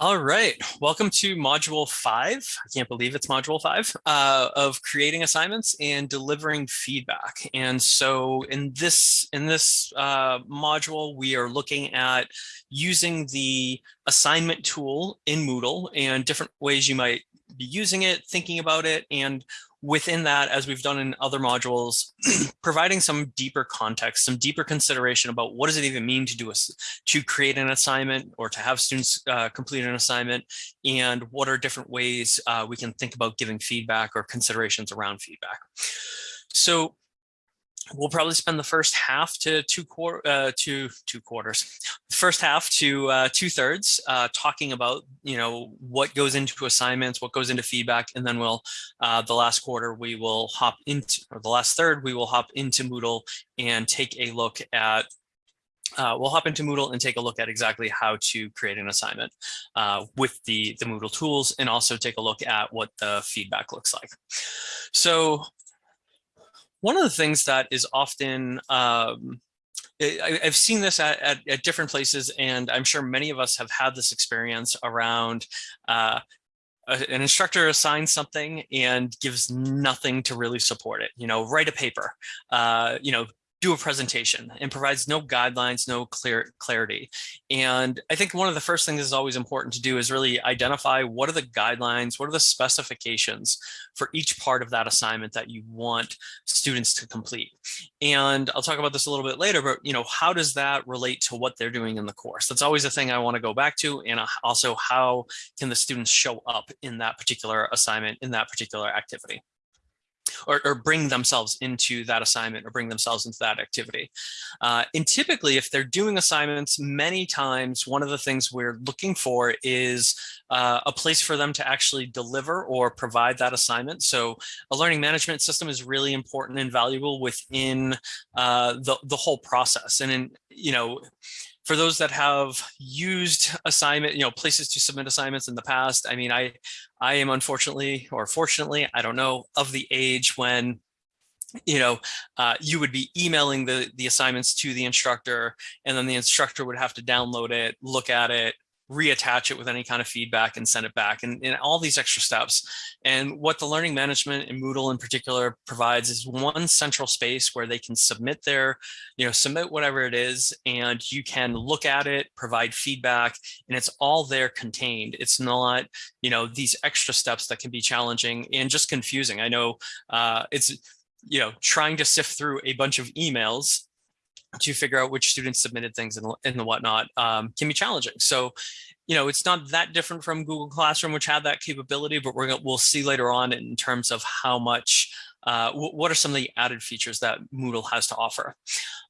All right, welcome to module five. I can't believe it's module five uh, of creating assignments and delivering feedback. And so in this in this uh, module, we are looking at using the assignment tool in Moodle and different ways you might be using it, thinking about it, and within that, as we've done in other modules, providing some deeper context, some deeper consideration about what does it even mean to do a, to create an assignment or to have students uh, complete an assignment, and what are different ways uh, we can think about giving feedback or considerations around feedback. So we'll probably spend the first half to two quarter uh, to two quarters, first half to uh, two thirds uh, talking about you know what goes into assignments, what goes into feedback, and then we'll uh, the last quarter we will hop into or the last third we will hop into Moodle and take a look at. Uh, we'll hop into Moodle and take a look at exactly how to create an assignment uh, with the, the Moodle tools and also take a look at what the feedback looks like. So one of the things that is often, um, I, have seen this at, at, at, different places, and I'm sure many of us have had this experience around uh, an instructor assigns something and gives nothing to really support it. You know, write a paper, uh, you know, do a presentation and provides no guidelines, no clear clarity. And I think one of the first things is always important to do is really identify what are the guidelines, what are the specifications for each part of that assignment that you want students to complete. And I'll talk about this a little bit later, but you know, how does that relate to what they're doing in the course? That's always a thing I want to go back to. And also how can the students show up in that particular assignment, in that particular activity or, or, bring themselves into that assignment or bring themselves into that activity. Uh, and typically, if they're doing assignments, many times one of the things we're looking for is uh, a place for them to actually deliver or provide that assignment. So a learning management system is really important and valuable within uh, the, the whole process. And in, you know, for those that have used assignment, you know, places to submit assignments in the past, I mean, I, I am unfortunately, or fortunately, I don't know, of the age when you know, uh, you would be emailing the, the assignments to the instructor, and then the instructor would have to download it, look at it, reattach it with any kind of feedback and send it back and, and, all these extra steps. And what the learning management and Moodle in particular provides is one central space where they can submit their, you know, submit whatever it is, and you can look at it, provide feedback, and it's all there contained. It's not, you know, these extra steps that can be challenging and just confusing. I know uh, it's, you know, trying to sift through a bunch of emails to figure out which students submitted things and, and whatnot um, can be challenging. So, you know, it's not that different from Google Classroom, which had that capability, but we're gonna, we'll see later on in terms of how much uh, what are some of the added features that Moodle has to offer.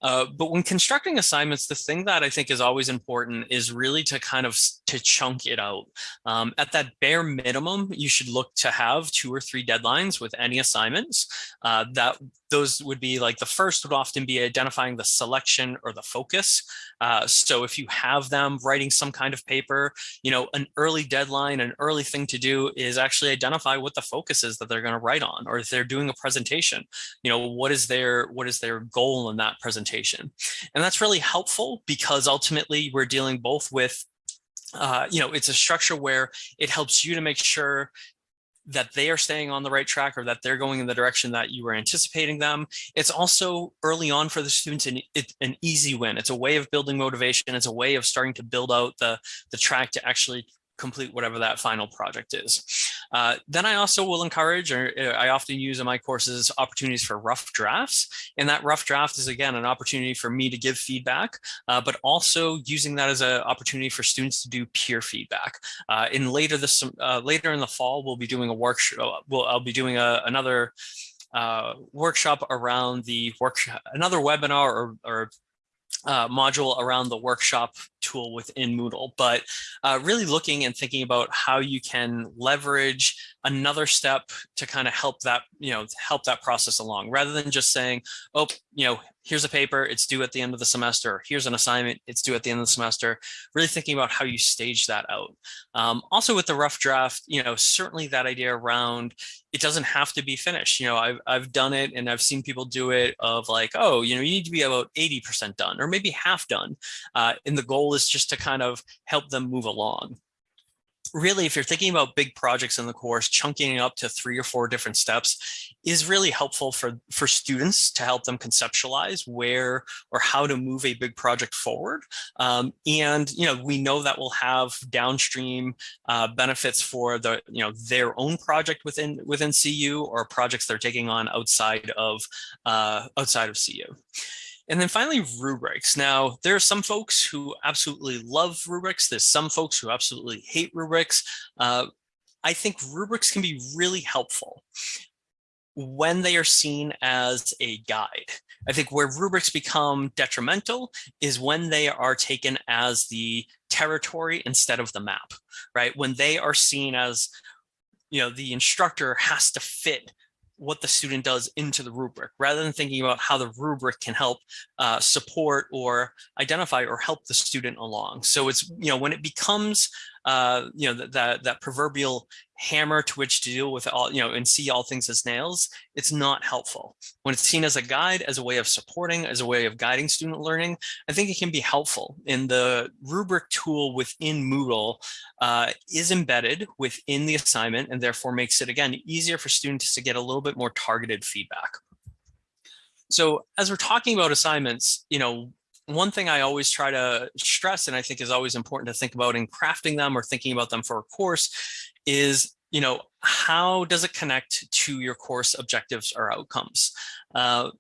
Uh, but when constructing assignments, the thing that I think is always important is really to kind of to chunk it out. Um, at that bare minimum, you should look to have two or three deadlines with any assignments. Uh, that those would be like the first would often be identifying the selection or the focus. Uh, so if you have them writing some kind of paper, you know, an early deadline, an early thing to do is actually identify what the focus is that they're going to write on, or if they're doing a presentation, you know, what is their what is their goal in that presentation? And that's really helpful because ultimately we're dealing both with uh, you know, it's a structure where it helps you to make sure that they are staying on the right track or that they're going in the direction that you were anticipating them. It's also early on for the students an, an easy win. It's a way of building motivation. It's a way of starting to build out the, the track to actually complete whatever that final project is. Uh, then I also will encourage, or uh, I often use in my courses, opportunities for rough drafts. And that rough draft is, again, an opportunity for me to give feedback, uh, but also using that as an opportunity for students to do peer feedback. Uh, in later this, uh, later in the fall, we'll be doing a workshop, well, I'll be doing a, another uh, workshop around the workshop, another webinar or, or uh, module around the workshop tool within Moodle, but uh, really looking and thinking about how you can leverage another step to kind of help that, you know, help that process along rather than just saying, oh, you know, here's a paper, it's due at the end of the semester. Here's an assignment, it's due at the end of the semester. Really thinking about how you stage that out. Um, also with the rough draft, you know, certainly that idea around it doesn't have to be finished. You know, I've, I've done it and I've seen people do it of like, oh, you know, you need to be about 80% done or maybe half done. Uh, the goal is just to kind of help them move along. really, if you're thinking about big projects in the course, chunking up to three or four different steps is really helpful for, for students to help them conceptualize where or how to move a big project forward. Um, and, you know, we know that will have downstream uh, benefits for the, you know, their own project within, within CU or projects they're taking on outside of, uh, outside of CU. And then finally, rubrics. Now, there are some folks who absolutely love rubrics. There's some folks who absolutely hate rubrics. Uh, I think rubrics can be really helpful when they are seen as a guide. I think where rubrics become detrimental is when they are taken as the territory instead of the map, right? When they are seen as, you know, the instructor has to fit what the student does into the rubric rather than thinking about how the rubric can help uh, support or identify or help the student along. So it's, you know, when it becomes uh, you know, that, that, proverbial hammer to which to deal with all, you know, and see all things as nails, it's not helpful. When it's seen as a guide, as a way of supporting, as a way of guiding student learning, I think it can be helpful. And the rubric tool within Moodle uh, is embedded within the assignment and therefore makes it, again, easier for students to get a little bit more targeted feedback. So as we're talking about assignments, you know, one thing I always try to stress, and I think is always important to think about in crafting them or thinking about them for a course is, you know, how does it connect to your course objectives or outcomes? Uh,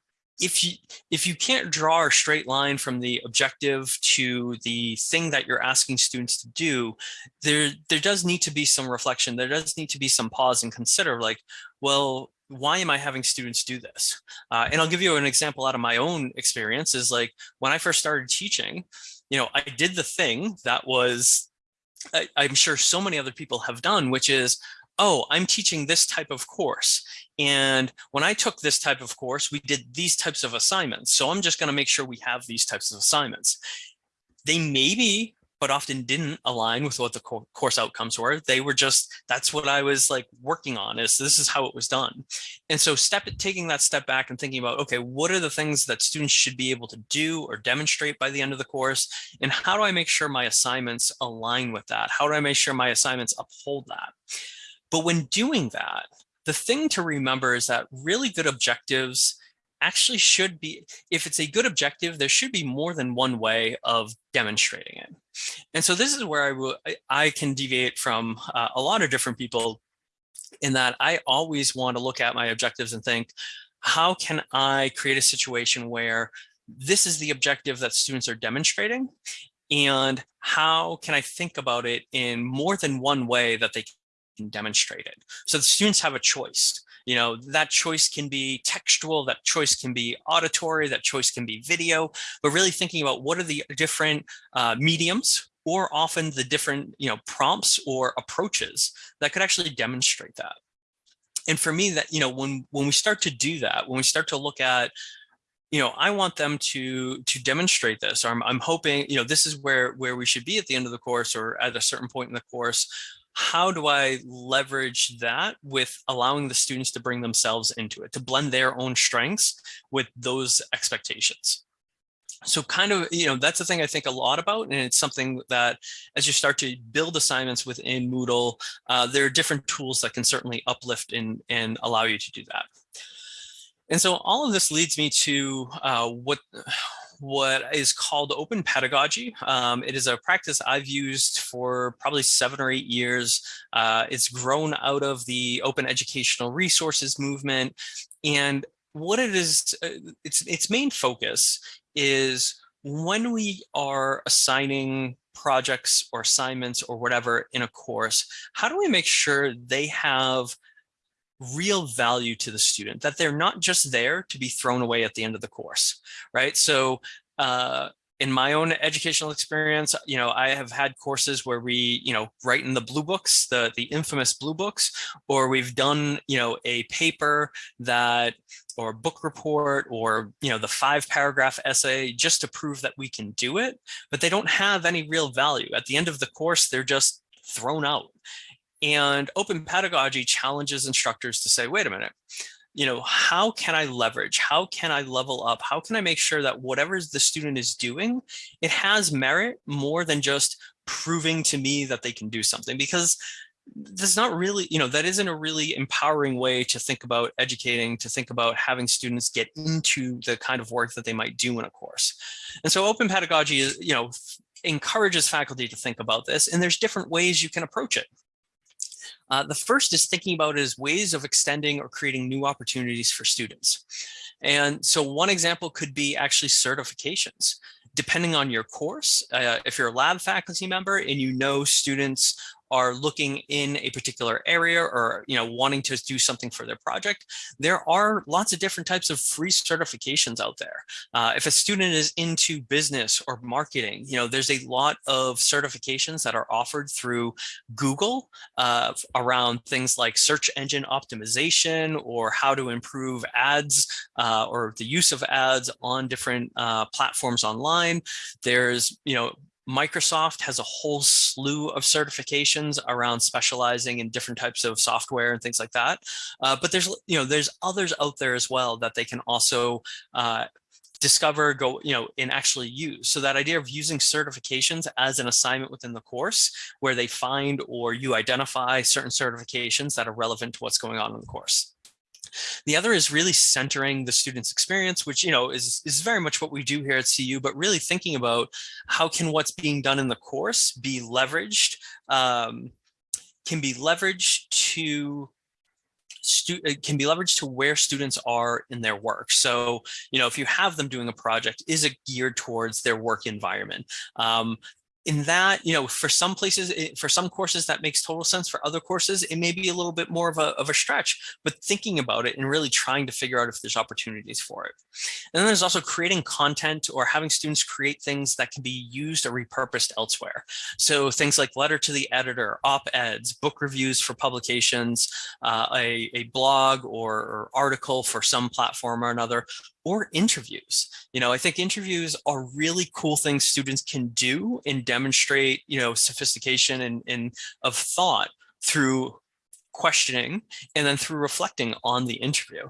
if you if you can't draw a straight line from the objective to the thing that you're asking students to do, there there does need to be some reflection. There does need to be some pause and consider like, well, why am I having students do this? Uh, and I'll give you an example out of my own experience is like when I first started teaching, you know, I did the thing that was, I, I'm sure so many other people have done, which is, oh, I'm teaching this type of course. And when I took this type of course, we did these types of assignments. So I'm just going to make sure we have these types of assignments. They may be but often didn't align with what the course outcomes were. They were just, that's what I was like working on is this is how it was done. And so step taking that step back and thinking about, okay, what are the things that students should be able to do or demonstrate by the end of the course? And how do I make sure my assignments align with that? How do I make sure my assignments uphold that? But when doing that, the thing to remember is that really good objectives actually should be, if it's a good objective, there should be more than one way of demonstrating it. And so this is where I, I can deviate from uh, a lot of different people in that I always want to look at my objectives and think, how can I create a situation where this is the objective that students are demonstrating and how can I think about it in more than one way that they can demonstrate it. So the students have a choice. You know, that choice can be textual, that choice can be auditory, that choice can be video, but really thinking about what are the different uh, mediums or often the different, you know, prompts or approaches that could actually demonstrate that. And for me that, you know, when, when we start to do that, when we start to look at you know, I want them to to demonstrate this. I'm, I'm hoping, you know, this is where where we should be at the end of the course or at a certain point in the course how do I leverage that with allowing the students to bring themselves into it, to blend their own strengths with those expectations? So kind of, you know, that's the thing I think a lot about, and it's something that as you start to build assignments within Moodle, uh, there are different tools that can certainly uplift and, and allow you to do that. And so all of this leads me to uh, what what is called open pedagogy. Um, it is a practice I've used for probably seven or eight years. Uh, it's grown out of the open educational resources movement. And what it is, uh, its, its main focus is when we are assigning projects or assignments or whatever in a course, how do we make sure they have real value to the student, that they're not just there to be thrown away at the end of the course, right? So uh, in my own educational experience, you know, I have had courses where we, you know, write in the blue books, the, the infamous blue books, or we've done, you know, a paper that, or book report, or, you know, the five paragraph essay just to prove that we can do it, but they don't have any real value. At the end of the course, they're just thrown out. And open pedagogy challenges instructors to say, wait a minute, you know, how can I leverage? How can I level up? How can I make sure that whatever the student is doing, it has merit more than just proving to me that they can do something? Because that's not really, you know, that isn't a really empowering way to think about educating, to think about having students get into the kind of work that they might do in a course. And so open pedagogy is, you know, encourages faculty to think about this, and there's different ways you can approach it. Uh, the first is thinking about as ways of extending or creating new opportunities for students. And so one example could be actually certifications depending on your course, uh, if you're a lab faculty member and you know students are looking in a particular area or you know wanting to do something for their project, there are lots of different types of free certifications out there. Uh, if a student is into business or marketing, you know there's a lot of certifications that are offered through Google uh, around things like search engine optimization or how to improve ads uh, or the use of ads on different uh, platforms online. There's you know Microsoft has a whole slew of certifications around specializing in different types of software and things like that. Uh, but there's, you know, there's others out there as well that they can also uh, discover, go, you know, and actually use. So that idea of using certifications as an assignment within the course where they find or you identify certain certifications that are relevant to what's going on in the course. The other is really centering the student's experience, which, you know, is, is very much what we do here at CU, but really thinking about how can what's being done in the course be leveraged, um, can be leveraged to can be leveraged to where students are in their work. So, you know, if you have them doing a project, is it geared towards their work environment? Um, in that, you know, for some places, for some courses that makes total sense. For other courses, it may be a little bit more of a, of a stretch, but thinking about it and really trying to figure out if there's opportunities for it. And then there's also creating content or having students create things that can be used or repurposed elsewhere. So things like letter to the editor, op-eds, book reviews for publications, uh, a, a blog or, or article for some platform or another, or interviews. You know, I think interviews are really cool things students can do and demonstrate, you know, sophistication and, and of thought through questioning and then through reflecting on the interview.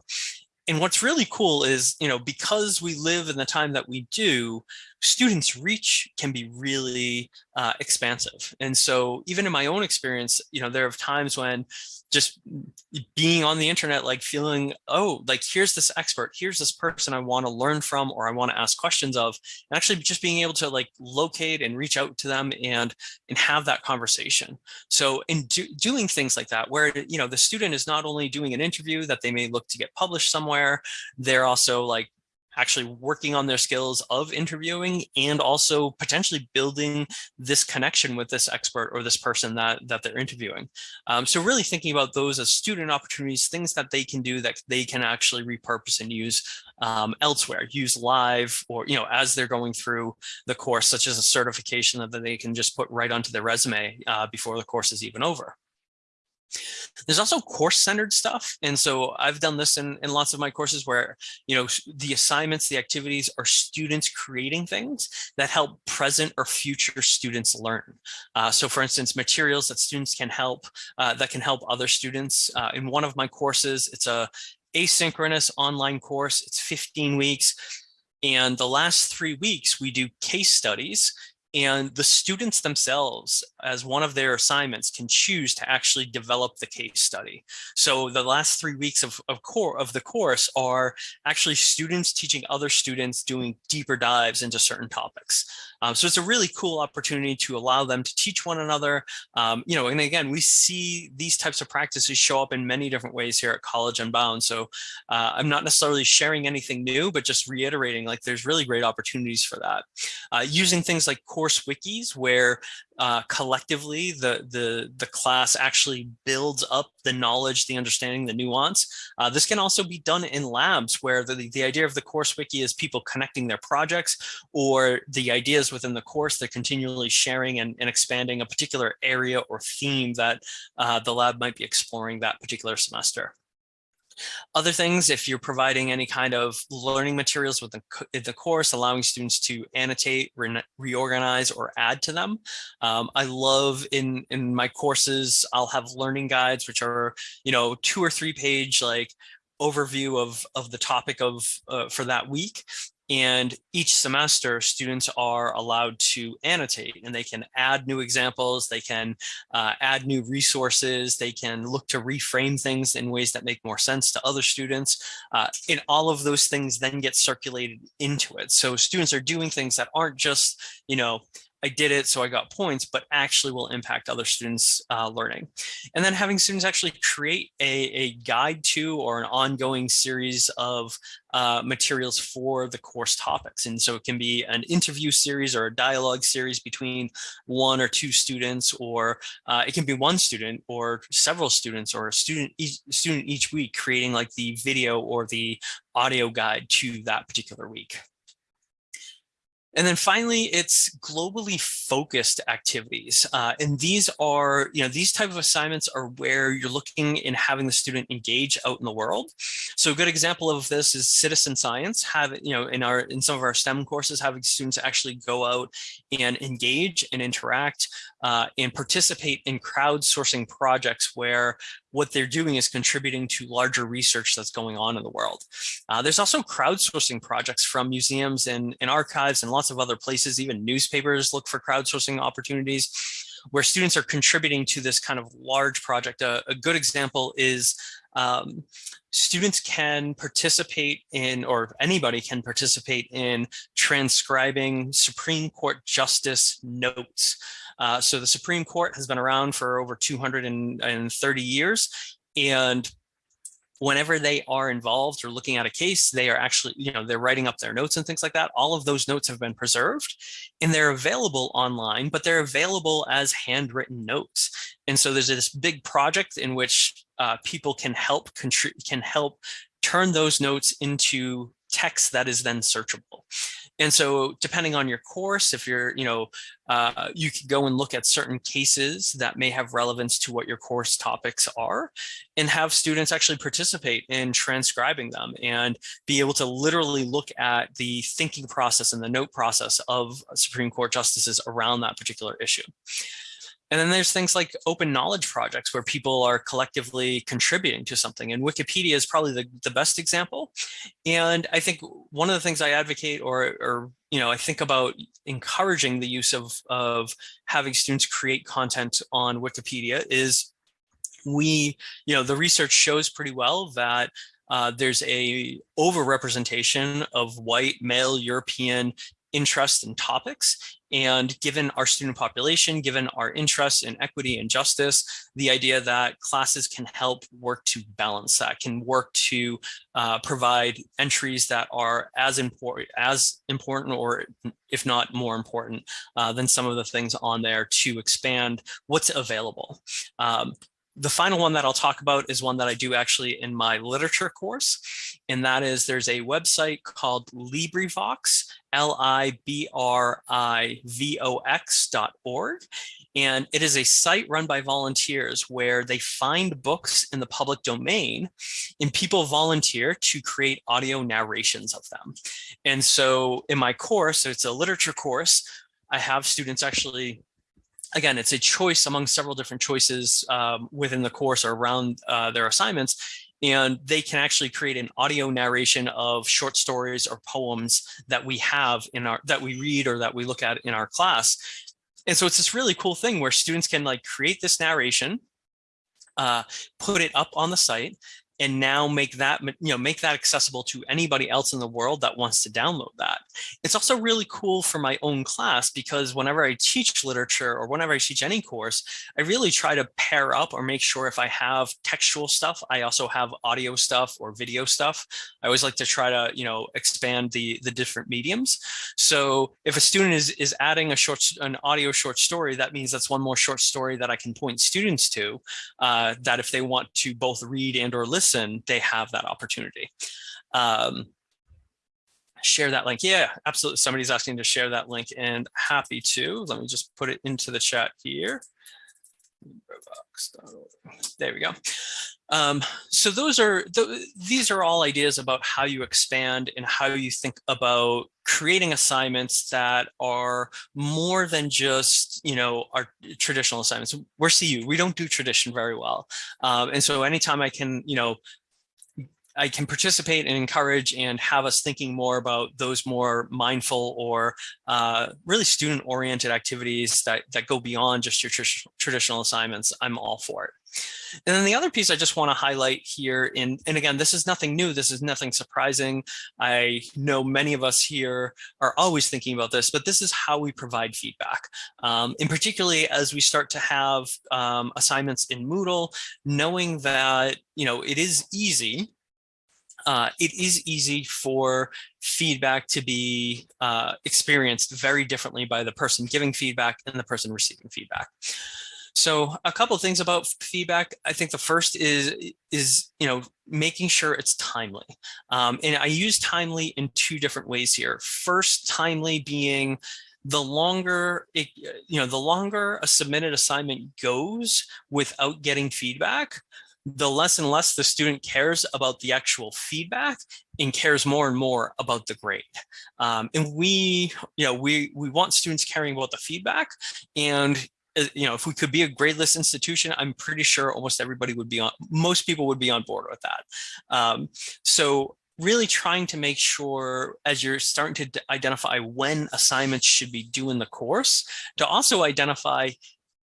And what's really cool is, you know, because we live in the time that we do, students reach can be really uh, expansive. And so even in my own experience, you know, there are times when just being on the internet, like feeling, oh, like here's this expert, here's this person I want to learn from or I want to ask questions of, and actually just being able to like locate and reach out to them and and have that conversation. So in do, doing things like that, where you know the student is not only doing an interview that they may look to get published somewhere, they're also like actually working on their skills of interviewing and also potentially building this connection with this expert or this person that, that they're interviewing. Um, so really thinking about those as student opportunities, things that they can do that they can actually repurpose and use um, elsewhere, use live or, you know, as they're going through the course, such as a certification that they can just put right onto their resume uh, before the course is even over. There's also course-centered stuff. And so I've done this in, in lots of my courses where, you know, the assignments, the activities are students creating things that help present or future students learn. Uh, so for instance, materials that students can help, uh, that can help other students. Uh, in one of my courses, it's a asynchronous online course. It's 15 weeks. And the last three weeks, we do case studies and the students themselves, as one of their assignments, can choose to actually develop the case study. So the last three weeks of, of, core, of the course are actually students teaching other students doing deeper dives into certain topics. Um, so it's a really cool opportunity to allow them to teach one another. Um, you know, and again, we see these types of practices show up in many different ways here at College Unbound. So uh, I'm not necessarily sharing anything new, but just reiterating like there's really great opportunities for that. Uh, using things like course wikis where uh, collectively the, the, the class actually builds up the knowledge, the understanding, the nuance. Uh, this can also be done in labs where the, the idea of the course wiki is people connecting their projects or the ideas within the course, they're continually sharing and, and expanding a particular area or theme that uh, the lab might be exploring that particular semester. Other things, if you're providing any kind of learning materials within the course, allowing students to annotate, re reorganize, or add to them. Um, I love in, in my courses, I'll have learning guides, which are, you know, two or three page like overview of, of the topic of uh, for that week. And each semester, students are allowed to annotate and they can add new examples, they can uh, add new resources, they can look to reframe things in ways that make more sense to other students. Uh, and all of those things then get circulated into it. So students are doing things that aren't just, you know, I did it, so I got points, but actually will impact other students' uh, learning. And then having students actually create a, a guide to or an ongoing series of uh, materials for the course topics. And so it can be an interview series or a dialogue series between one or two students, or uh, it can be one student or several students or a student each, student each week creating like the video or the audio guide to that particular week. And then finally, it's globally focused activities. Uh, and these are, you know, these type of assignments are where you're looking in having the student engage out in the world. So a good example of this is citizen science, have, you know, in our, in some of our STEM courses, having students actually go out and engage and interact uh, and participate in crowdsourcing projects where what they're doing is contributing to larger research that's going on in the world. Uh, there's also crowdsourcing projects from museums and, and archives and lots of other places, even newspapers look for crowdsourcing opportunities where students are contributing to this kind of large project. a good example is um, students can participate in, or anybody can participate in transcribing Supreme Court justice notes. Uh, so the Supreme Court has been around for over 230 years. And whenever they are involved or looking at a case, they are actually, you know, they're writing up their notes and things like that. All of those notes have been preserved and they're available online, but they're available as handwritten notes. And so there's this big project in which uh, people can help can help turn those notes into text that is then searchable. And so depending on your course, if you're, you know, uh, you can go and look at certain cases that may have relevance to what your course topics are and have students actually participate in transcribing them and be able to literally look at the thinking process and the note process of Supreme Court justices around that particular issue. And then there's things like open knowledge projects where people are collectively contributing to something. And Wikipedia is probably the, the best example. And I think one of the things I advocate or, or you know, I think about encouraging the use of, of having students create content on Wikipedia is we, you know, the research shows pretty well that uh, there's a overrepresentation of white male European interest and topics. And given our student population, given our interest in equity and justice, the idea that classes can help work to balance that, can work to uh, provide entries that are as important, as important, or if not more important uh, than some of the things on there to expand what's available. Um, the final one that I'll talk about is one that I do actually in my literature course. And that is there's a website called LibriVox, L-I-B-R-I-V-O-X dot org. And it is a site run by volunteers where they find books in the public domain and people volunteer to create audio narrations of them. And so in my course, it's a literature course, I have students actually again, it's a choice among several different choices um, within the course or around uh, their assignments. And they can actually create an audio narration of short stories or poems that we have in our, that we read or that we look at in our class. And so it's this really cool thing where students can like create this narration, uh, put it up on the site, and now make that you know make that accessible to anybody else in the world that wants to download that. It's also really cool for my own class because whenever i teach literature or whenever i teach any course i really try to pair up or make sure if i have textual stuff i also have audio stuff or video stuff. I always like to try to you know expand the the different mediums. So if a student is is adding a short an audio short story that means that's one more short story that i can point students to uh, that if they want to both read and or listen listen, they have that opportunity. Um, share that link. Yeah, absolutely. Somebody's asking to share that link and happy to. Let me just put it into the chat here. There we go. Um, so those are th these are all ideas about how you expand and how you think about creating assignments that are more than just you know our traditional assignments. We're CU, we don't do tradition very well, um, and so anytime I can you know I can participate and encourage and have us thinking more about those more mindful or uh, really student oriented activities that, that go beyond just your tr traditional assignments, I'm all for it. And then the other piece I just want to highlight here in, and again, this is nothing new. This is nothing surprising. I know many of us here are always thinking about this, but this is how we provide feedback. Um, and particularly as we start to have um, assignments in Moodle, knowing that, you know, it is easy uh, it is easy for feedback to be uh, experienced very differently by the person giving feedback and the person receiving feedback. So a couple of things about feedback. I think the first is, is you know, making sure it's timely. Um, and I use timely in two different ways here. First, timely being the longer it, you know, the longer a submitted assignment goes without getting feedback, the less and less the student cares about the actual feedback and cares more and more about the grade. Um, and we, you know, we, we want students caring about the feedback and uh, you know, if we could be a gradeless institution, I'm pretty sure almost everybody would be on, most people would be on board with that. Um, so really trying to make sure as you're starting to identify when assignments should be due in the course, to also identify,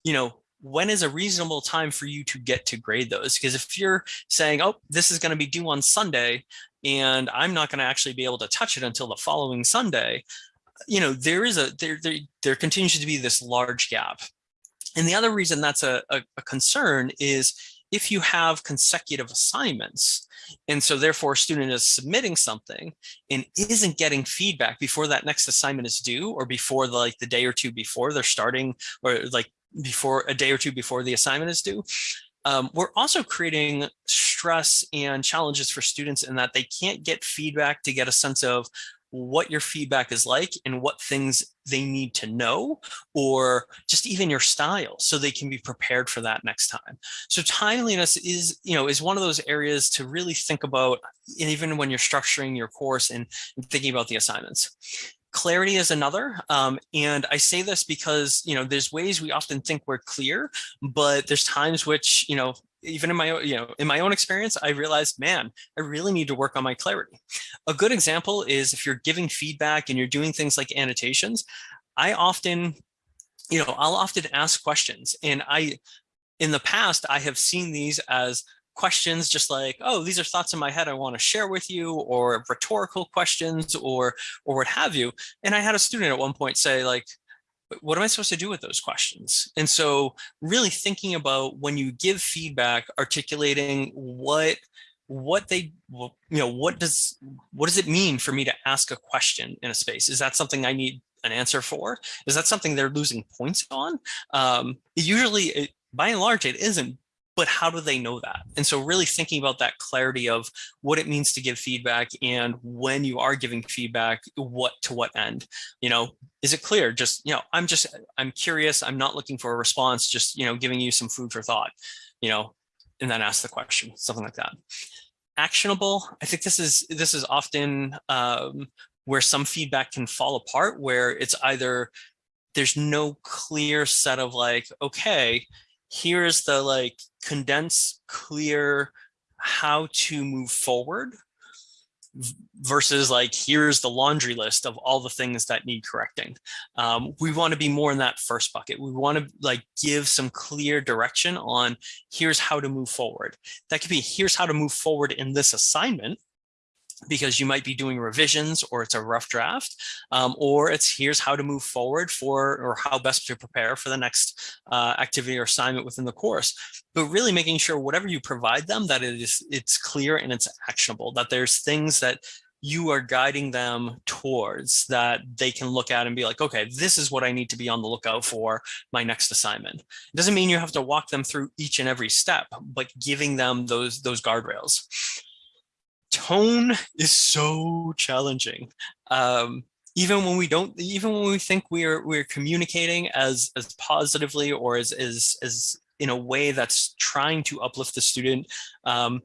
you know, when is a reasonable time for you to get to grade those? Because if you're saying, oh, this is going to be due on Sunday, and I'm not going to actually be able to touch it until the following Sunday, you know, there is a there there there continues to be this large gap. And the other reason that's a, a, a concern is if you have consecutive assignments, and so therefore a student is submitting something and isn't getting feedback before that next assignment is due or before the, like the day or two before they're starting or like before a day or two before the assignment is due. Um, we're also creating stress and challenges for students in that they can't get feedback to get a sense of what your feedback is like and what things they need to know or just even your style so they can be prepared for that next time. So timeliness is, you know, is one of those areas to really think about even when you're structuring your course and, and thinking about the assignments. Clarity is another, um, and I say this because, you know, there's ways we often think we're clear, but there's times which, you know, even in my, you know, in my own experience, I realized, man, I really need to work on my clarity. A good example is if you're giving feedback and you're doing things like annotations, I often, you know, I'll often ask questions and I, in the past, I have seen these as questions just like, oh, these are thoughts in my head I want to share with you or rhetorical questions or or what have you. And I had a student at one point say like, what am I supposed to do with those questions? And so really thinking about when you give feedback, articulating what what they you know what does what does it mean for me to ask a question in a space is that something i need an answer for is that something they're losing points on um usually it, by and large it isn't but how do they know that? And so really thinking about that clarity of what it means to give feedback and when you are giving feedback, what to what end, you know, is it clear? Just, you know, I'm just, I'm curious. I'm not looking for a response, just, you know, giving you some food for thought, you know, and then ask the question, something like that. Actionable. I think this is, this is often um, where some feedback can fall apart, where it's either there's no clear set of like, okay, here's the like condense clear how to move forward versus like here's the laundry list of all the things that need correcting. Um, we want to be more in that first bucket. We want to like give some clear direction on here's how to move forward. That could be here's how to move forward in this assignment because you might be doing revisions or it's a rough draft, um, or it's here's how to move forward for or how best to prepare for the next uh, activity or assignment within the course. But really making sure whatever you provide them that it is it's clear and it's actionable, that there's things that you are guiding them towards that they can look at and be like, okay, this is what I need to be on the lookout for my next assignment. It doesn't mean you have to walk them through each and every step, but giving them those, those guardrails tone is so challenging. Um, even when we don't, even when we think we're we're communicating as as positively or as as as in a way that's trying to uplift the student, um,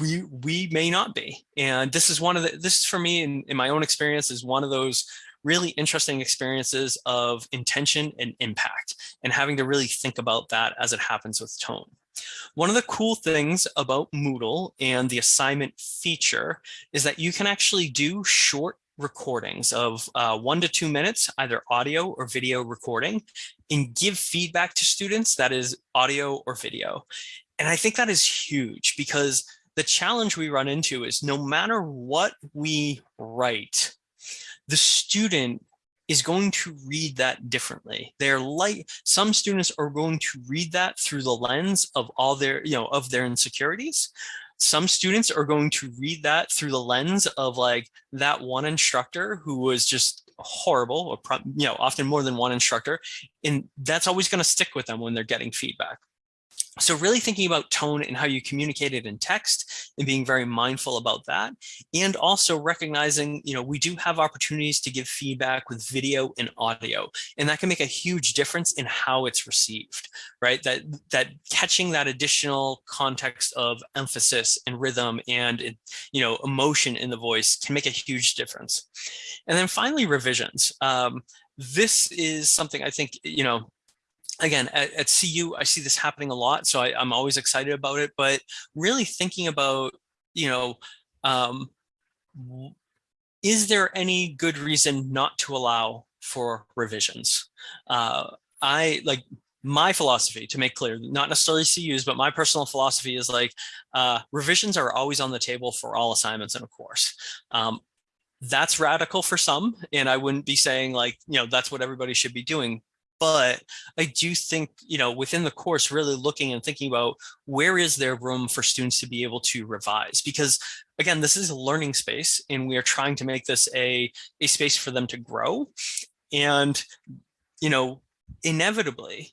we we may not be. And this is one of the this for me in, in my own experience is one of those really interesting experiences of intention and impact and having to really think about that as it happens with tone. One of the cool things about Moodle and the assignment feature is that you can actually do short recordings of uh, one to two minutes, either audio or video recording, and give feedback to students that is audio or video. And I think that is huge because the challenge we run into is no matter what we write, the student is going to read that differently. They're like some students are going to read that through the lens of all their, you know, of their insecurities. Some students are going to read that through the lens of like that one instructor who was just horrible, or you know, often more than one instructor, and that's always going to stick with them when they're getting feedback. So really thinking about tone and how you communicate it in text and being very mindful about that. And also recognizing, you know, we do have opportunities to give feedback with video and audio, and that can make a huge difference in how it's received, right? That, that catching that additional context of emphasis and rhythm and, you know, emotion in the voice can make a huge difference. And then finally, revisions. Um, this is something I think, you know, again, at, at, CU, I see this happening a lot, so I, am always excited about it, but really thinking about, you know, um, is there any good reason not to allow for revisions? Uh, I like my philosophy to make clear, not necessarily CU's, but my personal philosophy is like uh, revisions are always on the table for all assignments in a course. Um, that's radical for some, and I wouldn't be saying like, you know, that's what everybody should be doing but I do think, you know, within the course, really looking and thinking about where is there room for students to be able to revise? Because again, this is a learning space and we are trying to make this a, a space for them to grow. And, you know, inevitably,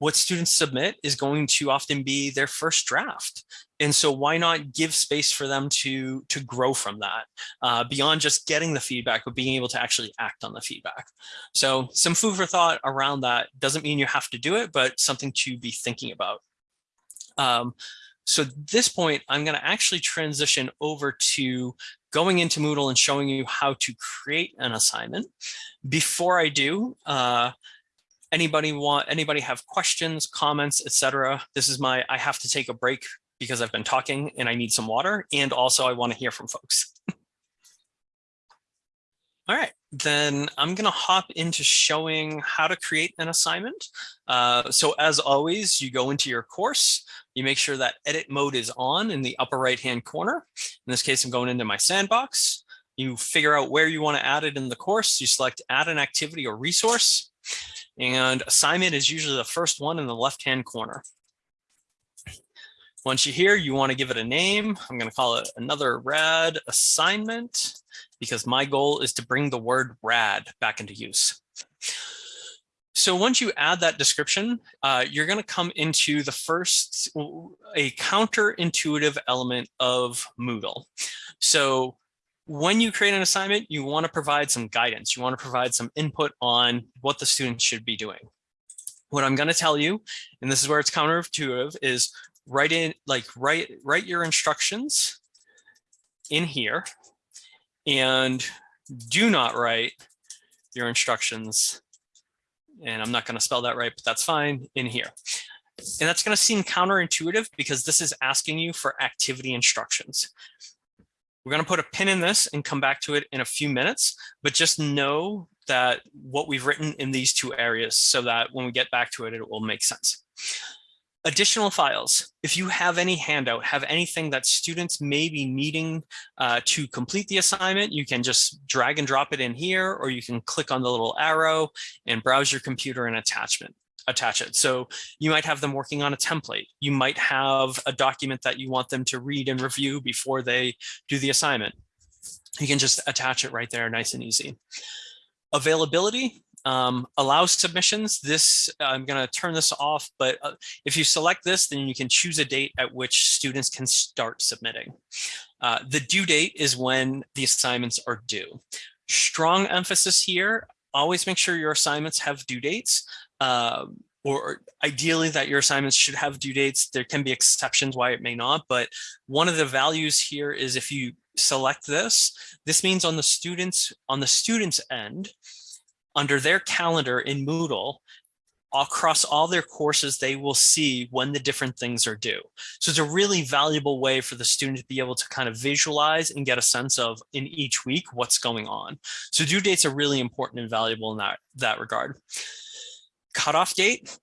what students submit is going to often be their first draft. And so why not give space for them to, to grow from that uh, beyond just getting the feedback, but being able to actually act on the feedback. So some food for thought around that doesn't mean you have to do it, but something to be thinking about. Um, so at this point, I'm going to actually transition over to going into Moodle and showing you how to create an assignment. Before I do, uh, anybody want anybody have questions comments etc this is my i have to take a break because i've been talking and i need some water and also i want to hear from folks. All right then i'm going to hop into showing how to create an assignment. Uh, so as always you go into your course you make sure that edit mode is on in the upper right hand corner. In this case i'm going into my sandbox. You figure out where you want to add it in the course. You select add an activity or resource and assignment is usually the first one in the left-hand corner. Once you're here, you want to give it a name. I'm going to call it another rad assignment because my goal is to bring the word rad back into use. So once you add that description, uh, you're going to come into the first, a counterintuitive element of Moodle. So when you create an assignment, you want to provide some guidance. You want to provide some input on what the students should be doing. What I'm going to tell you, and this is where it's counterintuitive, is write in like write write your instructions in here and do not write your instructions and I'm not going to spell that right, but that's fine in here. And that's going to seem counterintuitive because this is asking you for activity instructions. We're going to put a pin in this and come back to it in a few minutes, but just know that what we've written in these two areas so that when we get back to it, it will make sense. Additional files. If you have any handout, have anything that students may be needing uh, to complete the assignment, you can just drag and drop it in here, or you can click on the little arrow and browse your computer and attachment attach it. So you might have them working on a template. You might have a document that you want them to read and review before they do the assignment. You can just attach it right there, nice and easy. Availability um, allows submissions. This, I'm gonna turn this off, but uh, if you select this, then you can choose a date at which students can start submitting. Uh, the due date is when the assignments are due. Strong emphasis here, always make sure your assignments have due dates uh, or ideally that your assignments should have due dates. There can be exceptions why it may not, but one of the values here is if you select this, this means on the students on the students end, under their calendar in Moodle, across all their courses, they will see when the different things are due. So it's a really valuable way for the student to be able to kind of visualize and get a sense of in each week what's going on. So due dates are really important and valuable in that, that regard. Cutoff date,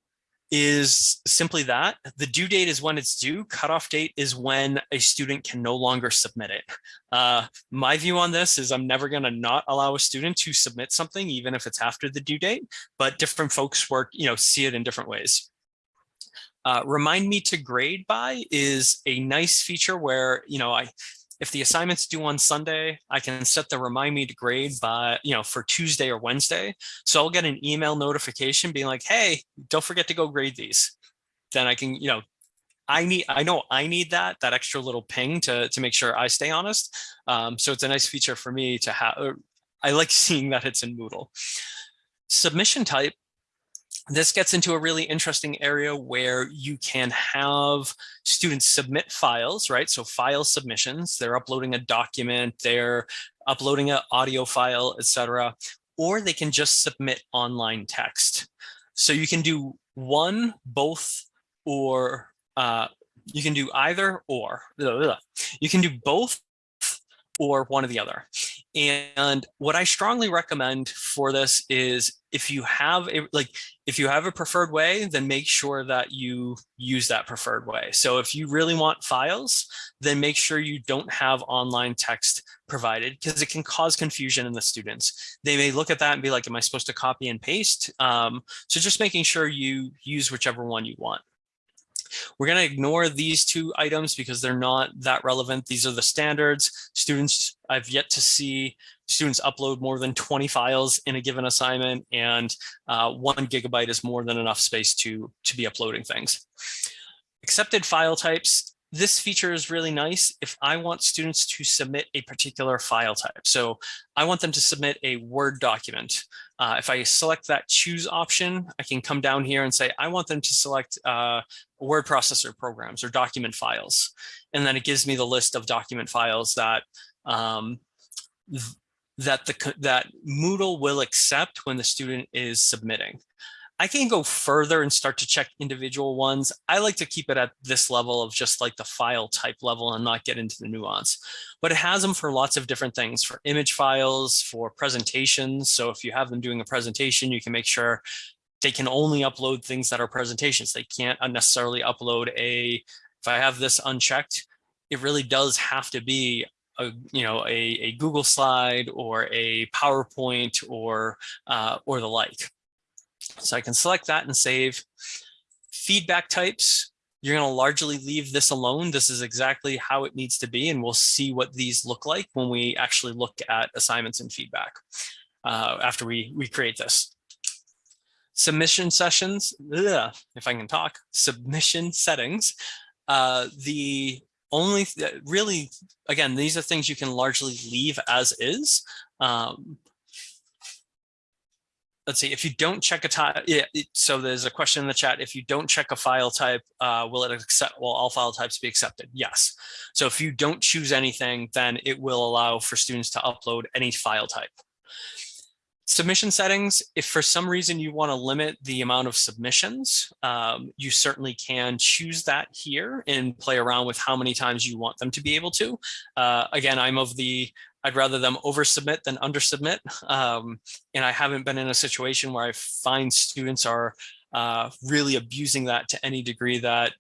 is simply that. The due date is when it's due. Cutoff date is when a student can no longer submit it. Uh, my view on this is I'm never going to not allow a student to submit something, even if it's after the due date, but different folks work, you know, see it in different ways. Uh, remind me to grade by is a nice feature where, you know, I if the assignment's due on Sunday, I can set the remind me to grade by, you know, for Tuesday or Wednesday. So I'll get an email notification being like, hey, don't forget to go grade these. Then I can, you know, I need, I know I need that, that extra little ping to, to make sure I stay honest. Um, so it's a nice feature for me to have, I like seeing that it's in Moodle. Submission type this gets into a really interesting area where you can have students submit files, right? So file submissions, they're uploading a document, they're uploading an audio file, etc. Or they can just submit online text. So you can do one, both, or uh, you can do either or. You can do both or one or the other. And what I strongly recommend for this is if you have a like if you have a preferred way, then make sure that you use that preferred way. So if you really want files, then make sure you don't have online text provided because it can cause confusion in the students. They may look at that and be like, am I supposed to copy and paste? Um, so just making sure you use whichever one you want. We're going to ignore these two items because they're not that relevant. These are the standards. Students, I've yet to see students upload more than 20 files in a given assignment and uh, one gigabyte is more than enough space to, to be uploading things. Accepted file types, this feature is really nice if I want students to submit a particular file type. So I want them to submit a Word document. Uh, if I select that choose option, I can come down here and say, I want them to select uh, word processor programs or document files. And then it gives me the list of document files that um, that the that Moodle will accept when the student is submitting. I can go further and start to check individual ones. I like to keep it at this level of just like the file type level and not get into the nuance. But it has them for lots of different things, for image files, for presentations. So if you have them doing a presentation, you can make sure they can only upload things that are presentations. They can't unnecessarily upload a, if I have this unchecked, it really does have to be a, you know, a, a Google slide or a PowerPoint or, uh, or the like. So I can select that and save. Feedback types, you're going to largely leave this alone. This is exactly how it needs to be, and we'll see what these look like when we actually look at assignments and feedback uh, after we, we create this. Submission sessions, ugh, if I can talk, submission settings. Uh, the only, th really, again, these are things you can largely leave as is. Um, let's see, if you don't check a type, yeah, so there's a question in the chat, if you don't check a file type, uh, will it accept, will all file types be accepted? Yes. So if you don't choose anything, then it will allow for students to upload any file type. Submission settings, if for some reason you want to limit the amount of submissions, um, you certainly can choose that here and play around with how many times you want them to be able to. Uh, again, I'm of the I'd rather them oversubmit than undersubmit. Um, and I haven't been in a situation where I find students are uh, really abusing that to any degree that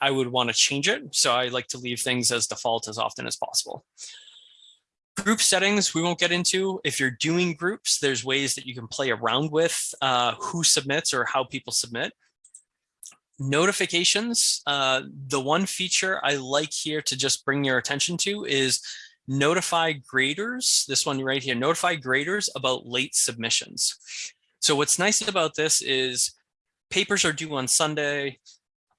I would want to change it. So I like to leave things as default as often as possible. Group settings, we won't get into. If you're doing groups, there's ways that you can play around with uh, who submits or how people submit. Notifications, uh, the one feature I like here to just bring your attention to is notify graders, this one right here, notify graders about late submissions. So what's nice about this is papers are due on Sunday.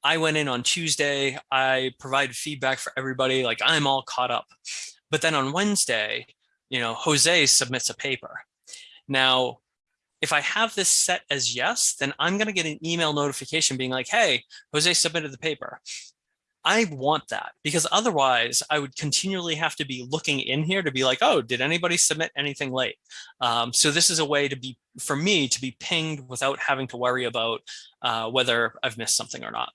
I went in on Tuesday. I provided feedback for everybody, like I'm all caught up. But then on Wednesday, you know, Jose submits a paper. Now, if I have this set as yes, then I'm going to get an email notification being like, hey, Jose submitted the paper. I want that because otherwise I would continually have to be looking in here to be like, oh, did anybody submit anything late? Um, so this is a way to be, for me, to be pinged without having to worry about uh, whether I've missed something or not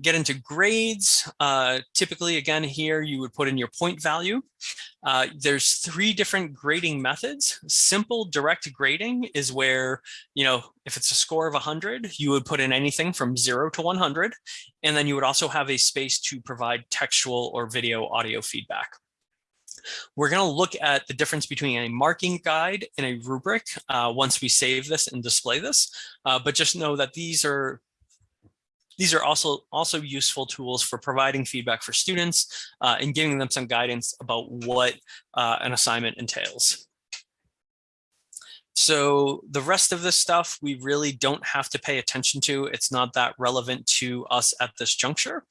get into grades, uh, typically again here you would put in your point value. Uh, there's three different grading methods. Simple direct grading is where, you know, if it's a score of 100, you would put in anything from 0 to 100. And then you would also have a space to provide textual or video audio feedback. We're going to look at the difference between a marking guide and a rubric uh, once we save this and display this. Uh, but just know that these are these are also, also useful tools for providing feedback for students uh, and giving them some guidance about what uh, an assignment entails. So the rest of this stuff, we really don't have to pay attention to. It's not that relevant to us at this juncture.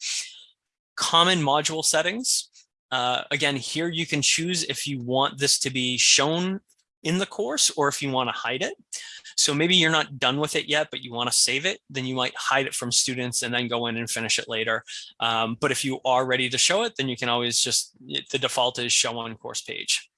Common module settings. Uh, again, here you can choose if you want this to be shown in the course or if you want to hide it. So maybe you're not done with it yet, but you want to save it, then you might hide it from students and then go in and finish it later. Um, but if you are ready to show it, then you can always just, the default is show on course page.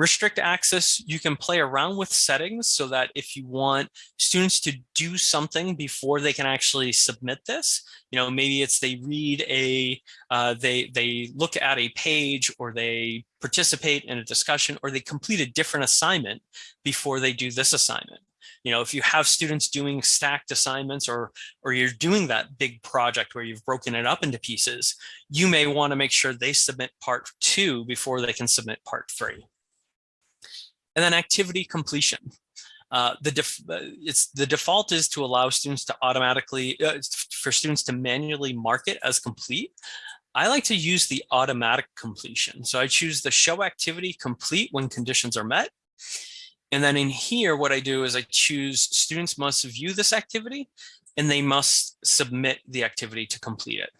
Restrict access, you can play around with settings so that if you want students to do something before they can actually submit this, you know, maybe it's they read a, uh, they, they look at a page or they participate in a discussion or they complete a different assignment before they do this assignment. You know, if you have students doing stacked assignments or, or you're doing that big project where you've broken it up into pieces, you may want to make sure they submit part two before they can submit part three. And then activity completion. Uh, the uh, it's the default is to allow students to automatically uh, for students to manually mark it as complete. I like to use the automatic completion. So I choose the show activity complete when conditions are met. And then in here, what I do is I choose students must view this activity and they must submit the activity to complete it.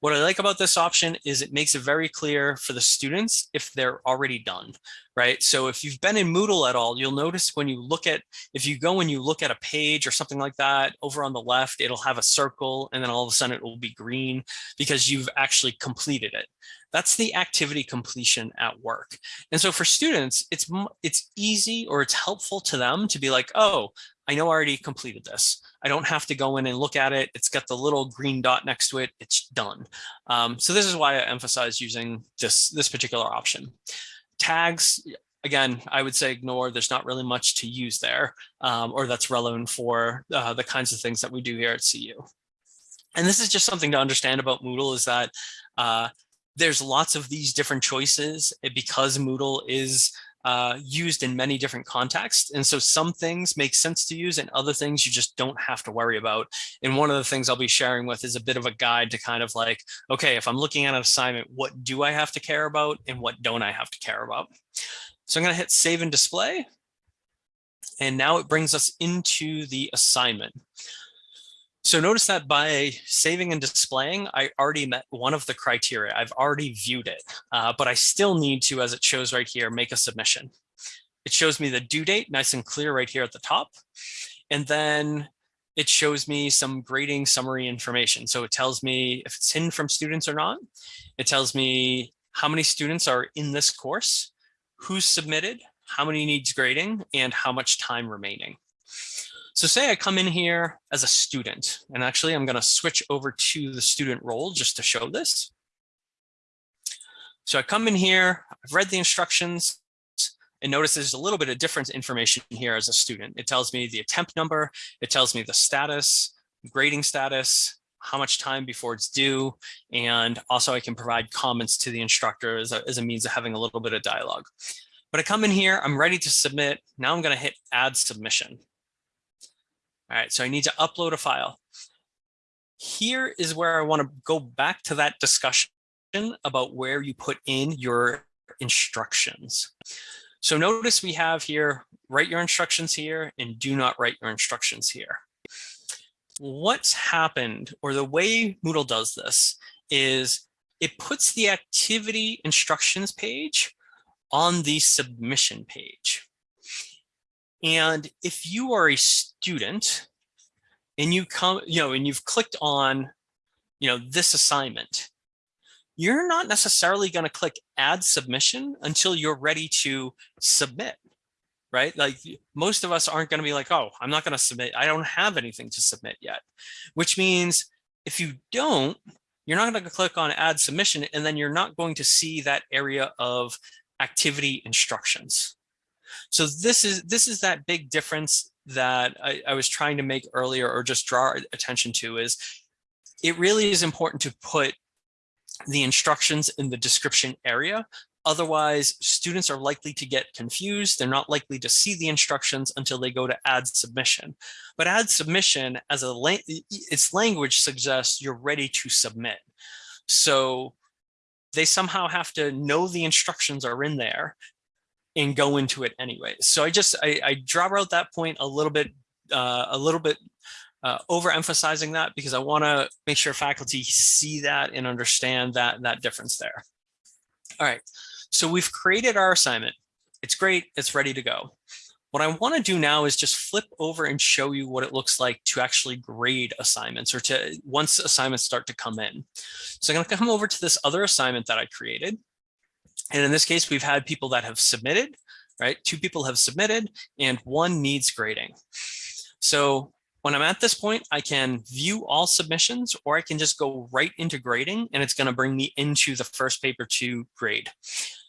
What I like about this option is it makes it very clear for the students if they're already done, right? So if you've been in Moodle at all, you'll notice when you look at, if you go and you look at a page or something like that, over on the left, it'll have a circle and then all of a sudden it will be green because you've actually completed it. That's the activity completion at work. And so for students, it's, it's easy or it's helpful to them to be like, oh, I know I already completed this. I don't have to go in and look at it. It's got the little green dot next to it. It's done. Um, so this is why I emphasize using this, this particular option. Tags, again, I would say ignore. There's not really much to use there um, or that's relevant for uh, the kinds of things that we do here at CU. And this is just something to understand about Moodle is that uh, there's lots of these different choices because Moodle is uh, used in many different contexts. And so some things make sense to use and other things you just don't have to worry about. And one of the things I'll be sharing with is a bit of a guide to kind of like, okay, if I'm looking at an assignment, what do I have to care about and what don't I have to care about? So I'm going to hit save and display. And now it brings us into the assignment. So notice that by saving and displaying, I already met one of the criteria. I've already viewed it, uh, but I still need to, as it shows right here, make a submission. It shows me the due date, nice and clear right here at the top. And then it shows me some grading summary information. So it tells me if it's hidden from students or not. It tells me how many students are in this course, who's submitted, how many needs grading, and how much time remaining. So say I come in here as a student, and actually I'm going to switch over to the student role just to show this. So I come in here, I've read the instructions, and notice there's a little bit of different information here as a student. It tells me the attempt number, it tells me the status, grading status, how much time before it's due, and also I can provide comments to the instructor as a, as a means of having a little bit of dialogue. But I come in here, I'm ready to submit. Now I'm going to hit add submission. All right, so I need to upload a file. Here is where I want to go back to that discussion about where you put in your instructions. So notice we have here, write your instructions here and do not write your instructions here. What's happened or the way Moodle does this is it puts the activity instructions page on the submission page. And if you are a student and you come, you know, and you've clicked on you know, this assignment, you're not necessarily going to click add submission until you're ready to submit, right? Like most of us aren't going to be like, oh, I'm not going to submit. I don't have anything to submit yet, which means if you don't, you're not going to click on add submission and then you're not going to see that area of activity instructions. So this is this is that big difference that I, I was trying to make earlier or just draw attention to is it really is important to put the instructions in the description area. Otherwise, students are likely to get confused. They're not likely to see the instructions until they go to add submission. But add submission as a its language suggests you're ready to submit. So they somehow have to know the instructions are in there and go into it anyway. So I just I, I draw out that point a little bit uh, a little bit uh, overemphasizing that because I want to make sure faculty see that and understand that that difference there. All right, so we've created our assignment. It's great. It's ready to go. What I want to do now is just flip over and show you what it looks like to actually grade assignments or to once assignments start to come in. So I'm going to come over to this other assignment that I created. And in this case, we've had people that have submitted, right? Two people have submitted and one needs grading. So when I'm at this point, I can view all submissions or I can just go right into grading and it's going to bring me into the first paper to grade.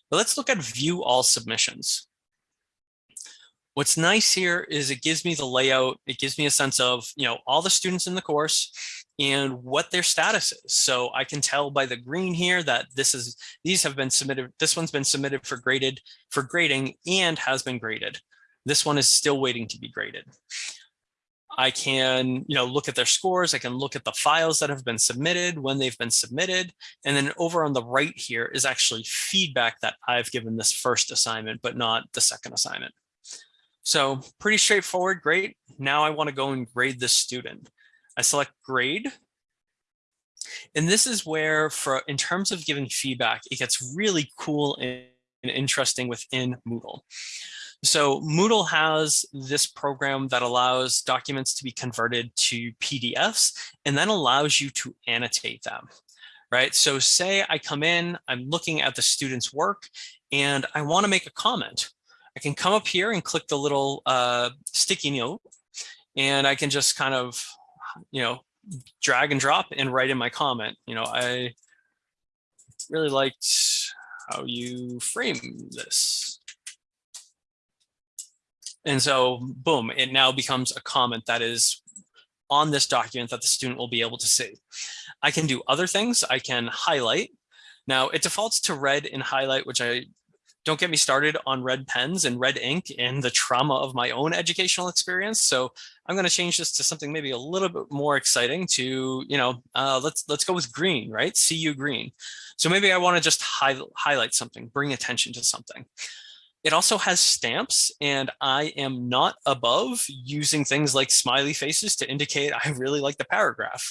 But let's look at view all submissions. What's nice here is it gives me the layout. It gives me a sense of, you know, all the students in the course and what their status is. So I can tell by the green here that this is, these have been submitted. This one's been submitted for graded, for grading and has been graded. This one is still waiting to be graded. I can, you know, look at their scores. I can look at the files that have been submitted, when they've been submitted. And then over on the right here is actually feedback that I've given this first assignment, but not the second assignment. So pretty straightforward, great. Now I wanna go and grade this student. I select grade. And this is where for in terms of giving feedback, it gets really cool and interesting within Moodle. So Moodle has this program that allows documents to be converted to PDFs and then allows you to annotate them, right? So say I come in, I'm looking at the student's work and I wanna make a comment. I can come up here and click the little uh, sticky note and I can just kind of, you know, drag and drop and write in my comment. You know, I really liked how you frame this. And so, boom, it now becomes a comment that is on this document that the student will be able to see. I can do other things. I can highlight. Now, it defaults to red and highlight, which I don't get me started on red pens and red ink and the trauma of my own educational experience. So I'm going to change this to something maybe a little bit more exciting to, you know, uh, let's let's go with green, right? CU green. So maybe I want to just hi highlight something, bring attention to something. It also has stamps and I am not above using things like smiley faces to indicate I really like the paragraph.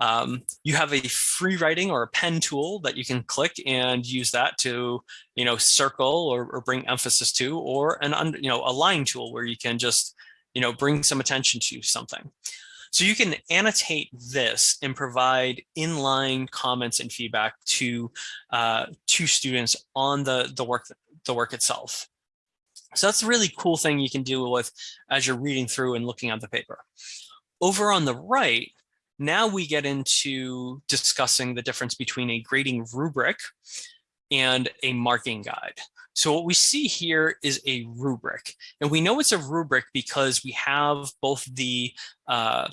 Um, you have a free writing or a pen tool that you can click and use that to, you know, circle or, or bring emphasis to, or an, you know, a line tool where you can just, you know, bring some attention to something. So you can annotate this and provide inline comments and feedback to uh, to students on the the work the work itself. So that's a really cool thing you can deal with as you're reading through and looking at the paper. Over on the right, now we get into discussing the difference between a grading rubric and a marking guide. So what we see here is a rubric, and we know it's a rubric because we have both the uh,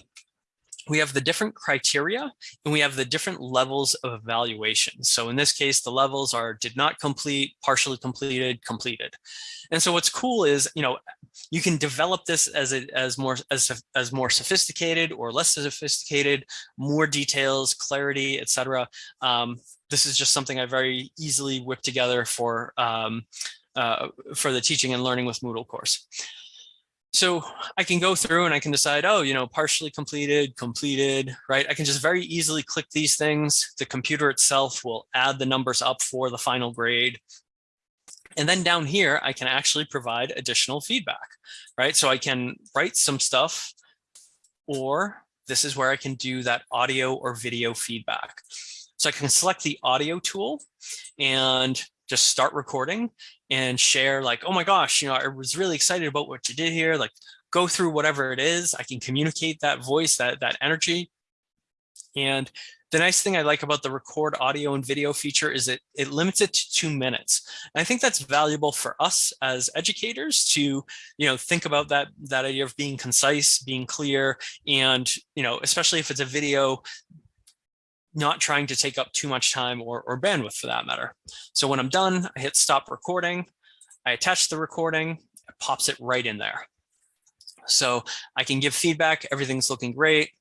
we have the different criteria and we have the different levels of evaluation. So in this case, the levels are did not complete, partially completed, completed. And so what's cool is, you know, you can develop this as a, as more as, as more sophisticated or less sophisticated, more details, clarity, etc. Um, this is just something I very easily whip together for um, uh, for the teaching and learning with Moodle course. So I can go through and I can decide, oh, you know, partially completed, completed, right? I can just very easily click these things. The computer itself will add the numbers up for the final grade. And then down here, I can actually provide additional feedback, right? So I can write some stuff or this is where I can do that audio or video feedback. So I can select the audio tool and just start recording and share like, oh my gosh, you know, I was really excited about what you did here. Like go through whatever it is. I can communicate that voice, that, that energy. And the nice thing I like about the record audio and video feature is it, it limits it to two minutes. And I think that's valuable for us as educators to, you know, think about that, that idea of being concise, being clear, and, you know, especially if it's a video, not trying to take up too much time or, or bandwidth for that matter. So when I'm done, I hit stop recording, I attach the recording, it pops it right in there. So I can give feedback, everything's looking great.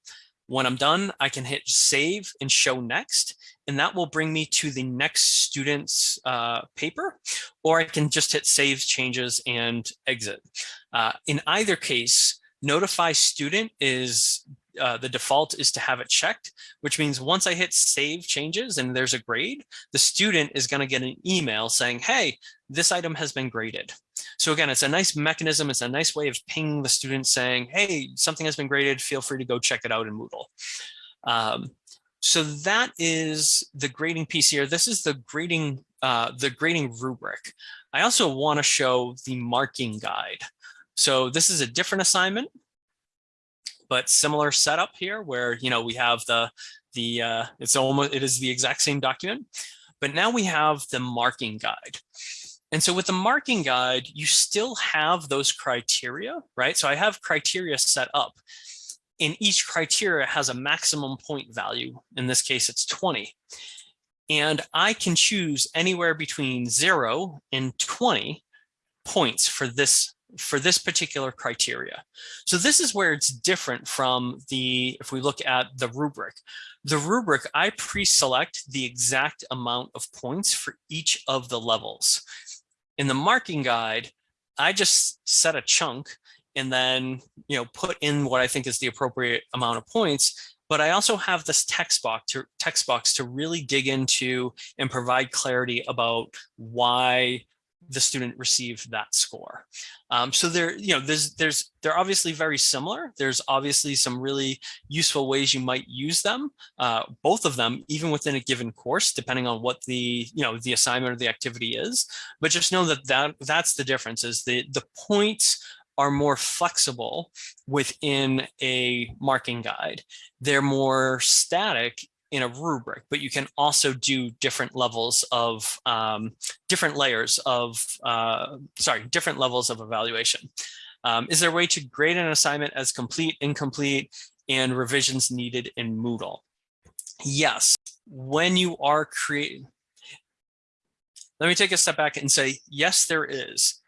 When I'm done, I can hit save and show next, and that will bring me to the next student's uh, paper, or I can just hit save changes and exit. Uh, in either case, notify student is uh, the default is to have it checked, which means once I hit save changes and there's a grade, the student is going to get an email saying, hey, this item has been graded. So again, it's a nice mechanism. It's a nice way of pinging the student saying, hey, something has been graded. Feel free to go check it out in Moodle. Um, so that is the grading piece here. This is the grading, uh, the grading rubric. I also want to show the marking guide. So this is a different assignment but similar setup here where, you know, we have the, the uh, it's almost, it is the exact same document, but now we have the marking guide. And so with the marking guide, you still have those criteria, right? So I have criteria set up and each criteria has a maximum point value. In this case, it's 20. And I can choose anywhere between zero and 20 points for this for this particular criteria. So this is where it's different from the, if we look at the rubric, the rubric, I pre-select the exact amount of points for each of the levels. In the marking guide, I just set a chunk and then, you know, put in what I think is the appropriate amount of points. But I also have this text box to text box to really dig into and provide clarity about why the student received that score. Um, so there, you know, there's, there's, they're obviously very similar. There's obviously some really useful ways you might use them, uh, both of them, even within a given course, depending on what the, you know, the assignment or the activity is. But just know that, that that's the difference is the, the points are more flexible within a marking guide. They're more static in a rubric, but you can also do different levels of um, different layers of, uh, sorry, different levels of evaluation. Um, is there a way to grade an assignment as complete, incomplete, and revisions needed in Moodle? Yes, when you are creating, let me take a step back and say, yes, there is.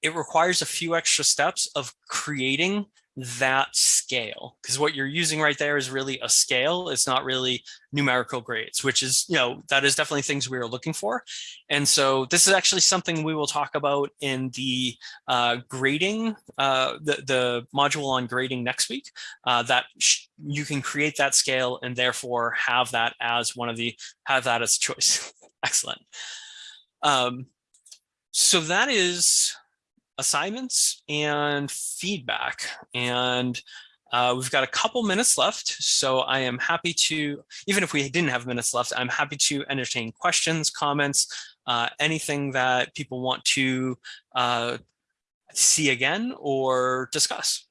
It requires a few extra steps of creating that scale because what you're using right there is really a scale it's not really numerical grades which is you know that is definitely things we are looking for. And so this is actually something we will talk about in the uh, grading uh, the the module on grading next week uh, that you can create that scale and therefore have that as one of the have that as a choice. Excellent. Um, so that is assignments and feedback. And uh, we've got a couple minutes left, so I am happy to, even if we didn't have minutes left, I'm happy to entertain questions, comments, uh, anything that people want to uh, see again or discuss.